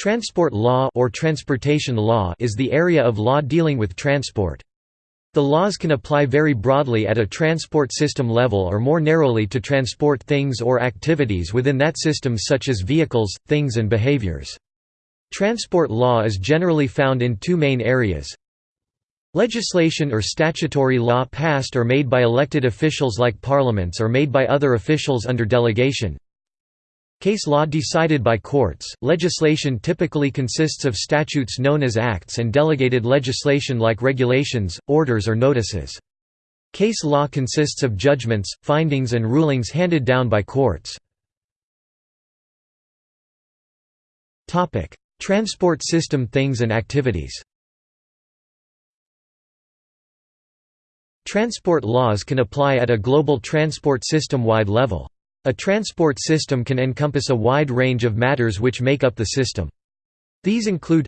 Transport law or transportation law is the area of law dealing with transport. The laws can apply very broadly at a transport system level or more narrowly to transport things or activities within that system such as vehicles, things and behaviors. Transport law is generally found in two main areas. Legislation or statutory law passed or made by elected officials like parliaments or made by other officials under delegation. Case law decided by courts. Legislation typically consists of statutes known as acts and delegated legislation like regulations, orders, or notices. Case law consists of judgments, findings, and rulings handed down by courts. Topic: Transport system things and activities. Transport laws can apply at a global transport system-wide level. A transport system can encompass a wide range of matters which make up the system. These include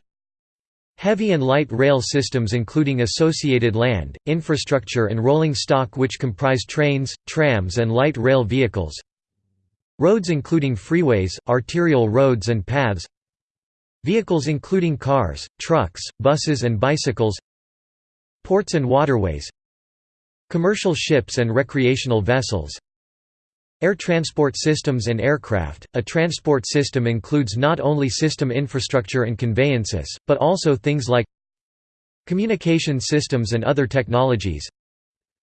Heavy and light rail systems including associated land, infrastructure and rolling stock which comprise trains, trams and light rail vehicles. Roads including freeways, arterial roads and paths. Vehicles including cars, trucks, buses and bicycles. Ports and waterways. Commercial ships and recreational vessels Air transport systems and aircraft. A transport system includes not only system infrastructure and conveyances, but also things like communication systems and other technologies,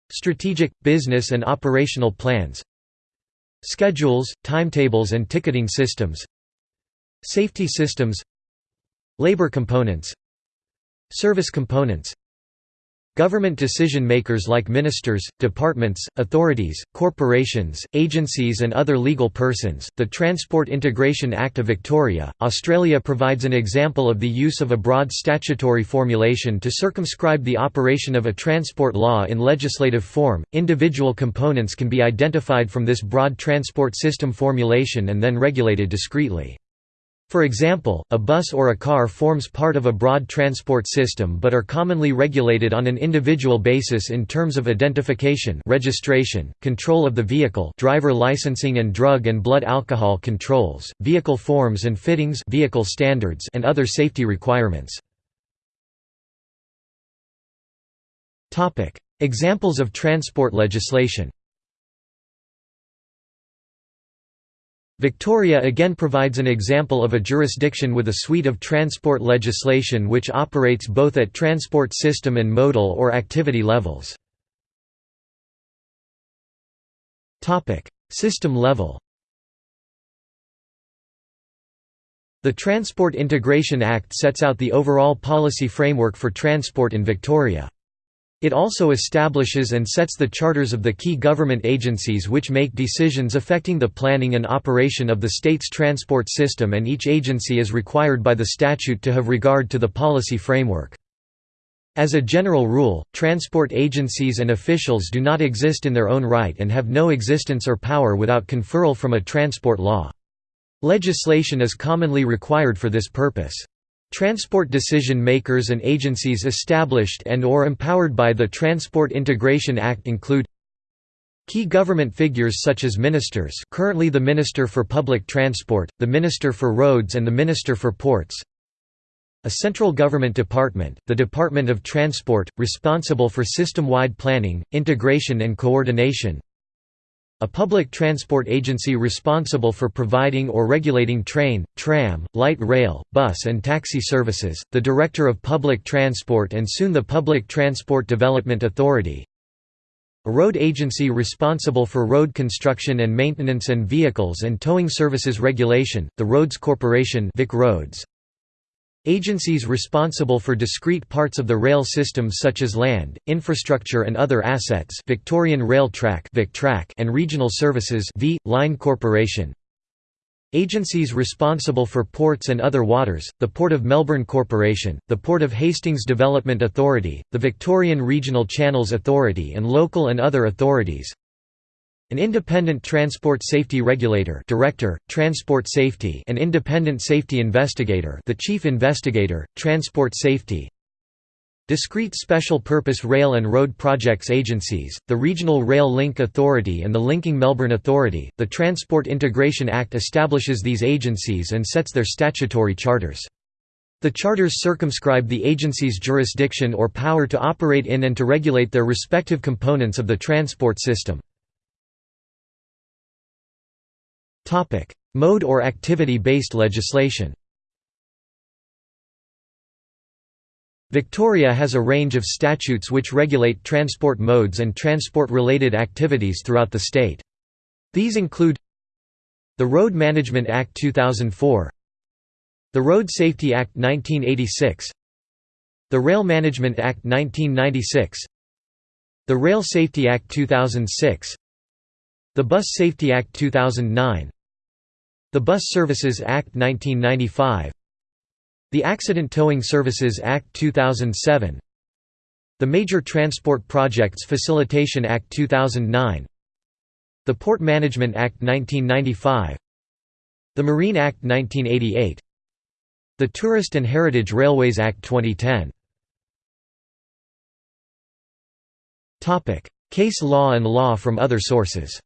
strategic, business and operational plans, schedules, timetables and ticketing systems, safety systems, labor components, service components, Government decision-makers like ministers, departments, authorities, corporations, agencies and other legal persons. The Transport Integration Act of Victoria, Australia provides an example of the use of a broad statutory formulation to circumscribe the operation of a transport law in legislative form. Individual components can be identified from this broad transport system formulation and then regulated discreetly. For example, a bus or a car forms part of a broad transport system but are commonly regulated on an individual basis in terms of identification registration, control of the vehicle driver licensing and drug and blood alcohol controls, vehicle forms and fittings vehicle standards and other safety requirements. Examples of transport legislation Victoria again provides an example of a jurisdiction with a suite of transport legislation which operates both at transport system and modal or activity levels. System level The Transport Integration Act sets out the overall policy framework for transport in Victoria. It also establishes and sets the charters of the key government agencies which make decisions affecting the planning and operation of the state's transport system and each agency is required by the statute to have regard to the policy framework. As a general rule, transport agencies and officials do not exist in their own right and have no existence or power without conferral from a transport law. Legislation is commonly required for this purpose. Transport decision-makers and agencies established and or empowered by the Transport Integration Act include Key government figures such as ministers currently the Minister for Public Transport, the Minister for Roads and the Minister for Ports A central government department, the Department of Transport, responsible for system-wide planning, integration and coordination a public transport agency responsible for providing or regulating train, tram, light rail, bus and taxi services, the Director of Public Transport and soon the Public Transport Development Authority. A road agency responsible for road construction and maintenance and vehicles and towing services regulation, the Roads Corporation Vic Roads. Agencies responsible for discrete parts of the rail system such as land, infrastructure and other assets Victorian Rail Track and Regional Services V/Line Corporation Agencies responsible for ports and other waters, the Port of Melbourne Corporation, the Port of Hastings Development Authority, the Victorian Regional Channels Authority and local and other authorities an independent transport safety regulator director, transport safety an independent safety investigator the chief investigator, transport safety Discrete Special Purpose Rail and Road Projects Agencies, the Regional Rail Link Authority and the Linking Melbourne Authority. The Transport Integration Act establishes these agencies and sets their statutory charters. The charters circumscribe the agency's jurisdiction or power to operate in and to regulate their respective components of the transport system. Mode or activity-based legislation Victoria has a range of statutes which regulate transport modes and transport-related activities throughout the state. These include the Road Management Act 2004 the Road Safety Act 1986 the Rail Management Act 1996 the Rail Safety Act 2006 the Bus Safety Act 2009 the Bus Services Act 1995 the Accident Towing Services Act 2007 The Major Transport Projects Facilitation Act 2009 The Port Management Act 1995 The Marine Act 1988 The Tourist and Heritage Railways Act 2010 Case law and law from other sources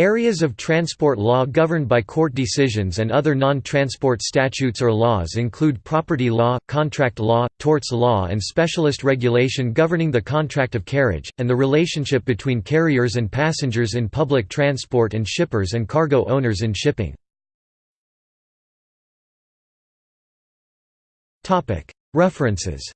Areas of transport law governed by court decisions and other non-transport statutes or laws include property law, contract law, torts law and specialist regulation governing the contract of carriage, and the relationship between carriers and passengers in public transport and shippers and cargo owners in shipping. References